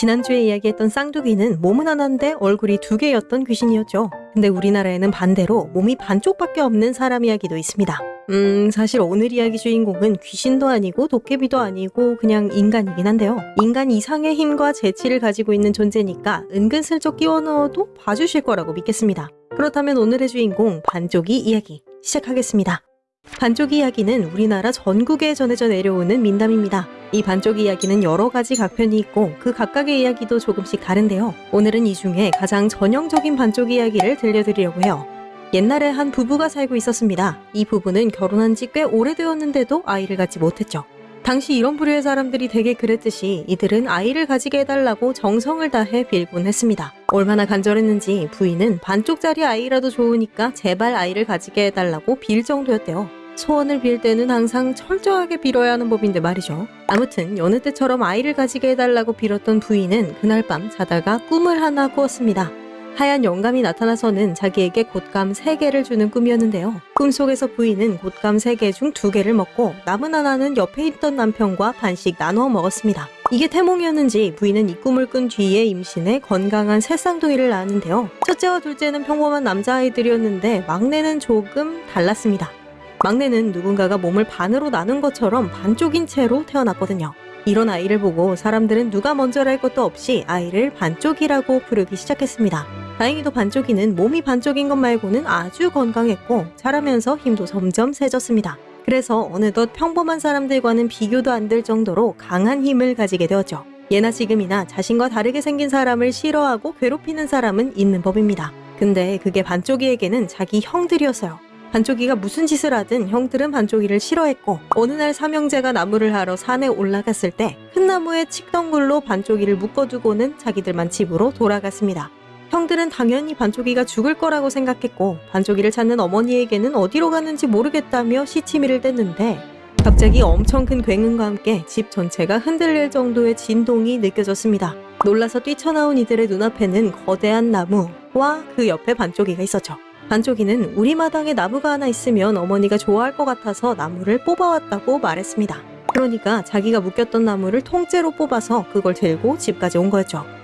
지난주에 이야기했던 쌍둥이는 몸은 하나인데 얼굴이 두 개였던 귀신이었죠. 근데 우리나라에는 반대로 몸이 반쪽밖에 없는 사람 이야기도 있습니다. 음, 사실 오늘 이야기 주인공은 귀신도 아니고 도깨비도 아니고 그냥 인간이긴 한데요. 인간 이상의 힘과 재치를 가지고 있는 존재니까 은근슬쩍 끼워 넣어도 봐주실 거라고 믿겠습니다. 그렇다면 오늘의 주인공 반쪽이 이야기 시작하겠습니다. 반쪽 이야기는 우리나라 전국에 전해져 내려오는 민담입니다. 이 반쪽 이야기는 여러 가지 각편이 있고 그 각각의 이야기도 조금씩 다른데요. 오늘은 이 중에 가장 전형적인 반쪽 이야기를 들려드리려고 해요. 옛날에 한 부부가 살고 있었습니다. 이 부부는 결혼한 지 꽤 오래되었는데도 아이를 갖지 못했죠. 당시 이런 부류의 사람들이 되게 그랬듯이 이들은 아이를 가지게 해달라고 정성을 다해 빌곤 했습니다. 얼마나 간절했는지 부인은 반쪽짜리 아이라도 좋으니까 제발 아이를 가지게 해달라고 빌 정도였대요. 소원을 빌 때는 항상 철저하게 빌어야 하는 법인데 말이죠. 아무튼 여느 때처럼 아이를 가지게 해달라고 빌었던 부인은 그날 밤 자다가 꿈을 하나 꾸었습니다. 하얀 영감이 나타나서는 자기에게 곶감 3개를 주는 꿈이었는데요. 꿈속에서 부인은 곶감 3개 중 2개를 먹고 남은 하나는 옆에 있던 남편과 반씩 나누어 먹었습니다. 이게 태몽이었는지 부인은 이 꿈을 꾼 뒤에 임신해 건강한 새 쌍둥이를 낳았는데요. 첫째와 둘째는 평범한 남자아이들이었는데 막내는 조금 달랐습니다. 막내는 누군가가 몸을 반으로 나눈 것처럼 반쪽인 채로 태어났거든요. 이런 아이를 보고 사람들은 누가 먼저랄 것도 없이 아이를 반쪽이라고 부르기 시작했습니다. 다행히도 반쪽이는 몸이 반쪽인 것 말고는 아주 건강했고 자라면서 힘도 점점 세졌습니다. 그래서 어느덧 평범한 사람들과는 비교도 안 될 정도로 강한 힘을 가지게 되었죠. 예나 지금이나 자신과 다르게 생긴 사람을 싫어하고 괴롭히는 사람은 있는 법입니다. 근데 그게 반쪽이에게는 자기 형들이었어요. 반쪽이가 무슨 짓을 하든 형들은 반쪽이를 싫어했고 어느 날 삼형제가 나무를 하러 산에 올라갔을 때 큰 나무에 칡덩굴로 반쪽이를 묶어두고는 자기들만 집으로 돌아갔습니다. 형들은 당연히 반쪽이가 죽을 거라고 생각했고 반쪽이를 찾는 어머니에게는 어디로 가는지 모르겠다며 시치미를 댔는데 갑자기 엄청 큰 굉음과 함께 집 전체가 흔들릴 정도의 진동이 느껴졌습니다. 놀라서 뛰쳐나온 이들의 눈앞에는 거대한 나무와 그 옆에 반쪽이가 있었죠. 반쪽이는 우리 마당에 나무가 하나 있으면 어머니가 좋아할 것 같아서 나무를 뽑아왔다고 말했습니다. 그러니까 자기가 묶였던 나무를 통째로 뽑아서 그걸 들고 집까지 온 거였죠.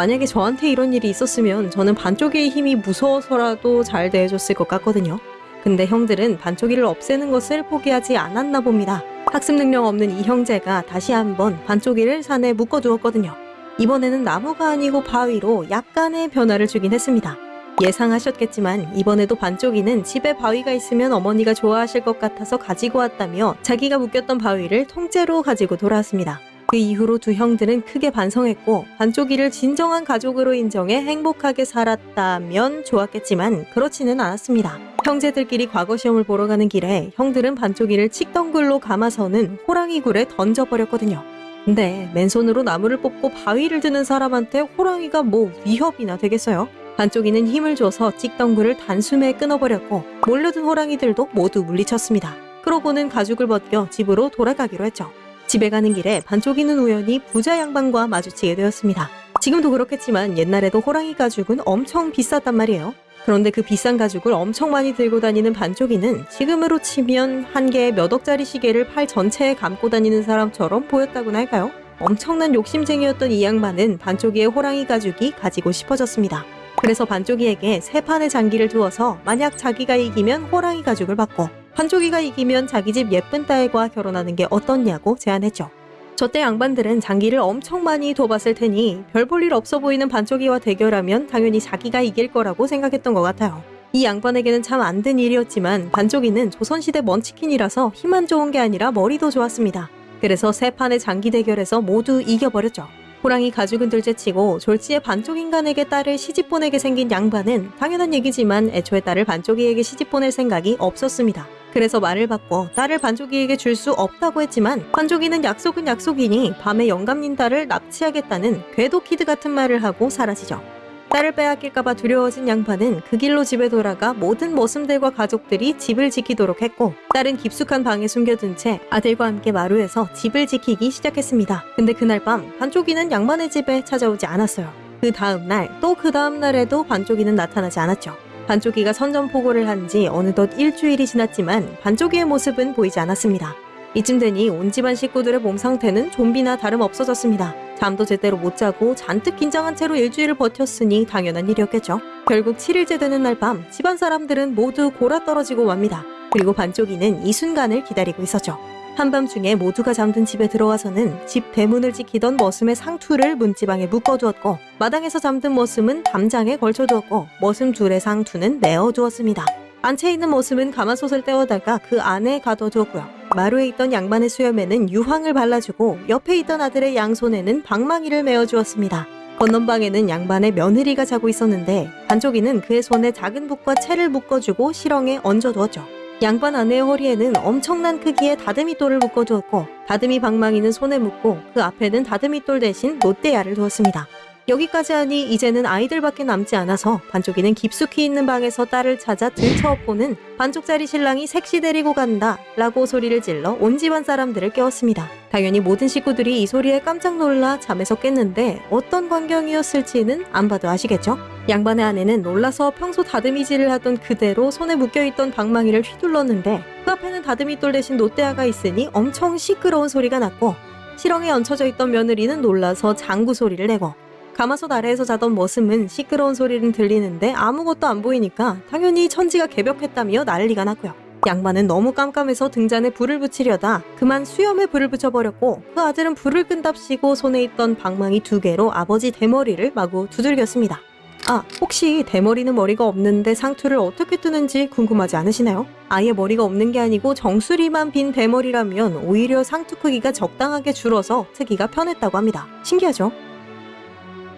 만약에 저한테 이런 일이 있었으면 저는 반쪽이의 힘이 무서워서라도 잘 대해줬을 것 같거든요. 근데 형들은 반쪽이를 없애는 것을 포기하지 않았나 봅니다. 학습 능력 없는 이 형제가 다시 한번 반쪽이를 산에 묶어두었거든요. 이번에는 나무가 아니고 바위로 약간의 변화를 주긴 했습니다. 예상하셨겠지만 이번에도 반쪽이는 집에 바위가 있으면 어머니가 좋아하실 것 같아서 가지고 왔다며 자기가 묶였던 바위를 통째로 가지고 돌아왔습니다. 그 이후로 두 형들은 크게 반성했고 반쪽이를 진정한 가족으로 인정해 행복하게 살았다면 좋았겠지만 그렇지는 않았습니다. 형제들끼리 과거 시험을 보러 가는 길에 형들은 반쪽이를 칡덩굴로 감아서는 호랑이 굴에 던져버렸거든요. 근데 맨손으로 나무를 뽑고 바위를 드는 사람한테 호랑이가 뭐 위협이나 되겠어요? 반쪽이는 힘을 줘서 찍덩굴을 단숨에 끊어버렸고 몰려든 호랑이들도 모두 물리쳤습니다. 그러고는 가죽을 벗겨 집으로 돌아가기로 했죠. 집에 가는 길에 반쪽이는 우연히 부자 양반과 마주치게 되었습니다. 지금도 그렇겠지만 옛날에도 호랑이 가죽은 엄청 비쌌단 말이에요. 그런데 그 비싼 가죽을 엄청 많이 들고 다니는 반쪽이는 지금으로 치면 한 개의 몇 억짜리 시계를 팔 전체에 감고 다니는 사람처럼 보였다고나 할까요? 엄청난 욕심쟁이였던 이 양반은 반쪽이의 호랑이 가죽이 가지고 싶어졌습니다. 그래서 반쪽이에게 세 판의 장기를 두어서 만약 자기가 이기면 호랑이 가죽을 받고 반쪽이가 이기면 자기 집 예쁜 딸과 결혼하는 게 어떻냐고 제안했죠. 저때 양반들은 장기를 엄청 많이 둬봤을 테니 별 볼 일 없어 보이는 반쪽이와 대결하면 당연히 자기가 이길 거라고 생각했던 것 같아요. 이 양반에게는 참 안 된 일이었지만 반쪽이는 조선시대 munchkin이라서 힘만 좋은 게 아니라 머리도 좋았습니다. 그래서 세 판의 장기 대결에서 모두 이겨버렸죠. 호랑이 가죽은 둘째치고 졸지에 반쪽 인간에게 딸을 시집 보내게 생긴 양반은 당연한 얘기지만 애초에 딸을 반쪽이에게 시집 보낼 생각이 없었습니다. 그래서 말을 바꿔 딸을 반쪽이에게 줄 수 없다고 했지만 반쪽이는 약속은 약속이니 밤에 영감님 딸을 납치하겠다는 괴도 키드 같은 말을 하고 사라지죠. 딸을 빼앗길까봐 두려워진 양반은 그 길로 집에 돌아가 모든 머슴들과 가족들이 집을 지키도록 했고 딸은 깊숙한 방에 숨겨둔 채 아들과 함께 마루에서 집을 지키기 시작했습니다. 근데 그날 밤 반쪽이는 양반의 집에 찾아오지 않았어요. 그 다음날 또 그 다음날에도 반쪽이는 나타나지 않았죠. 반쪽이가 선전포고를 한 지 어느덧 일주일이 지났지만 반쪽이의 모습은 보이지 않았습니다. 이쯤 되니 온 집안 식구들의 몸 상태는 좀비나 다름 없어졌습니다. 잠도 제대로 못 자고 잔뜩 긴장한 채로 일주일을 버텼으니 당연한 일이었겠죠. 결국 7일째 되는 날 밤 집안 사람들은 모두 골아 떨어지고 맙니다. 그리고 반쪽이는 이 순간을 기다리고 있었죠. 한밤중에 모두가 잠든 집에 들어와서는 집 대문을 지키던 머슴의 상투를 문지방에 묶어두었고 마당에서 잠든 머슴은 담장에 걸쳐두었고 머슴 둘의 상투는 내어두었습니다. 안채 있는 머슴은 가마솥을 떼어다가 그 안에 가둬두었고요. 마루에 있던 양반의 수염에는 유황을 발라주고 옆에 있던 아들의 양손에는 방망이를 메어주었습니다. 건넌방에는 양반의 며느리가 자고 있었는데 반쪽이는 그의 손에 작은 붓과 채를 묶어주고 실엉에 얹어두었죠. 양반 아내의 허리에는 엄청난 크기의 다듬이돌을 묶어두었고 다듬이 방망이는 손에 묶고 그 앞에는 다듬이돌 대신 롯데야를 두었습니다. 여기까지 하니 이제는 아이들밖에 남지 않아서 반쪽이는 깊숙이 있는 방에서 딸을 찾아 들쳐업고는 반쪽짜리 신랑이 색시 데리고 간다 라고 소리를 질러 온 집안 사람들을 깨웠습니다. 당연히 모든 식구들이 이 소리에 깜짝 놀라 잠에서 깼는데 어떤 광경이었을지는 안 봐도 아시겠죠? 양반의 아내는 놀라서 평소 다듬이질을 하던 그대로 손에 묶여있던 방망이를 휘둘렀는데 그 앞에는 다듬이돌 대신 롯데아가 있으니 엄청 시끄러운 소리가 났고 실엉에 얹혀져 있던 며느리는 놀라서 장구 소리를 내고 가마솥 아래에서 자던 머슴은 시끄러운 소리는 들리는데 아무것도 안 보이니까 당연히 천지가 개벽했다며 난리가 났고요. 양반은 너무 깜깜해서 등잔에 불을 붙이려다 그만 수염에 불을 붙여버렸고 그 아들은 불을 끈답시고 손에 있던 방망이 두 개로 아버지 대머리를 마구 두들겼습니다. 아, 혹시 대머리는 머리가 없는데 상투를 어떻게 뜨는지 궁금하지 않으시나요? 아예 머리가 없는 게 아니고 정수리만 빈 대머리라면 오히려 상투 크기가 적당하게 줄어서 트기가 편했다고 합니다. 신기하죠?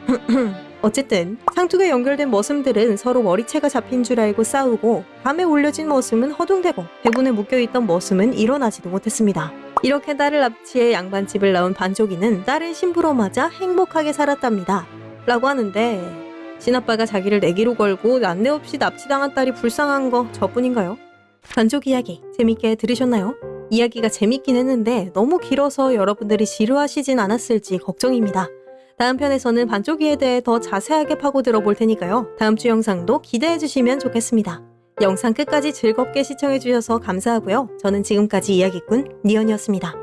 어쨌든 상투가 연결된 머슴들은 서로 머리채가 잡힌 줄 알고 싸우고 밤에 올려진 머슴은 허둥대고 대문에 묶여있던 머슴은 일어나지도 못했습니다. 이렇게 딸을 납치해 양반집을 나온 반쪽이는 딸을 신부로 맞아 행복하게 살았답니다. 라고 하는데 친아빠가 자기를 내기로 걸고 난내 없이 납치당한 딸이 불쌍한 거 저뿐인가요? 반쪽 이야기 재밌게 들으셨나요? 이야기가 재밌긴 했는데 너무 길어서 여러분들이 지루하시진 않았을지 걱정입니다. 다음 편에서는 반쪽이에 대해 더 자세하게 파고들어 볼 테니까요. 다음 주 영상도 기대해 주시면 좋겠습니다. 영상 끝까지 즐겁게 시청해 주셔서 감사하고요. 저는 지금까지 이야기꾼 니언이었습니다.